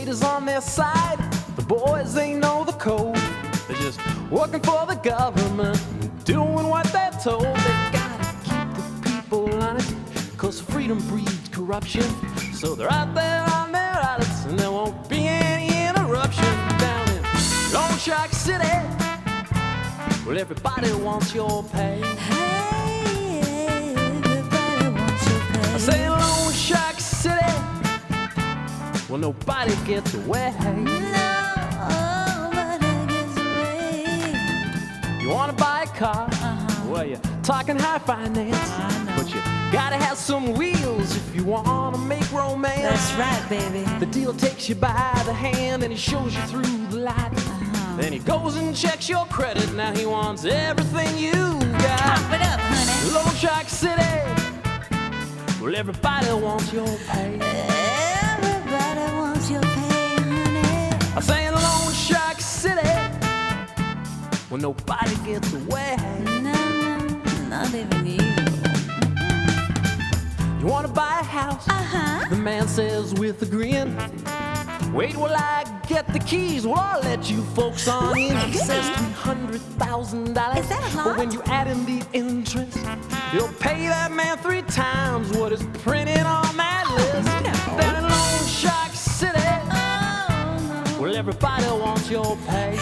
is on their side. The boys, they know the code. They're just working for the government, doing what they're told. They gotta keep the people honest, cause freedom breeds corruption. So they're out there on their islands, and there won't be any interruption down in Loan Shark City. Well, everybody wants your pay. Hey, everybody wants your pay. Well, nobody gets away. Nobody gets away. You wanna buy a car? Well, you're talking high finance. But you gotta have some wheels if you wanna make romance. That's right, baby. The dealer takes you by the hand and he shows you through the light. Uh-huh. Then he goes and checks your credit. Now he wants everything you got. Pop it up, honey. Loan Shark City. Well, everybody wants your pay. Well, nobody gets away. No, no, not even you. You wanna buy a house? Uh-huh. The man says with a grin. Wait while I get the keys. Well, I'll let you folks on in. He says three hundred thousand dollars. Is that a But when you add in the interest, you'll pay that man three times what is printed on that list. no. Down in Loan Shark City. Oh, Well, everybody wants your pay.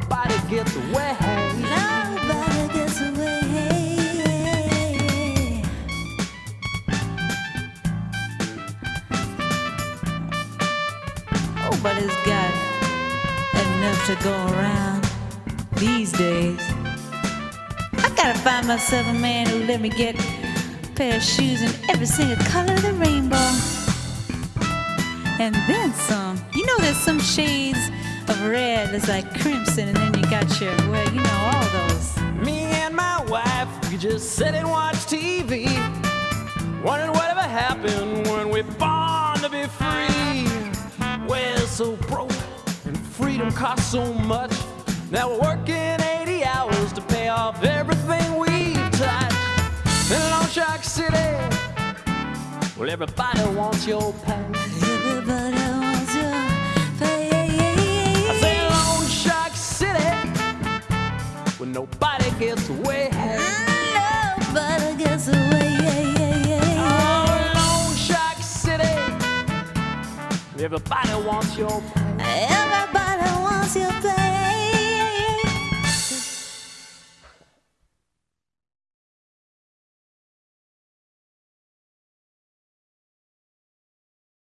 Nobody gets away. Nobody gets away. It's got enough to go around these days. I gotta find myself a man who let me get a pair of shoes in every single color of the rainbow. And then some. You know, there's some shades of red that's like crimson, and then you got your, well, you know, all those. Me and my wife, we just sit and watch TV. Wondering whatever happened when we born to be free. We're so broke, and freedom costs so much. Now we're working 80 hours to pay off everything we've touched. In Loan Shark City, well, everybody wants your pay. Nobody gets away. Nobody gets away. Oh, Loan Shark City. Everybody wants your. Everybody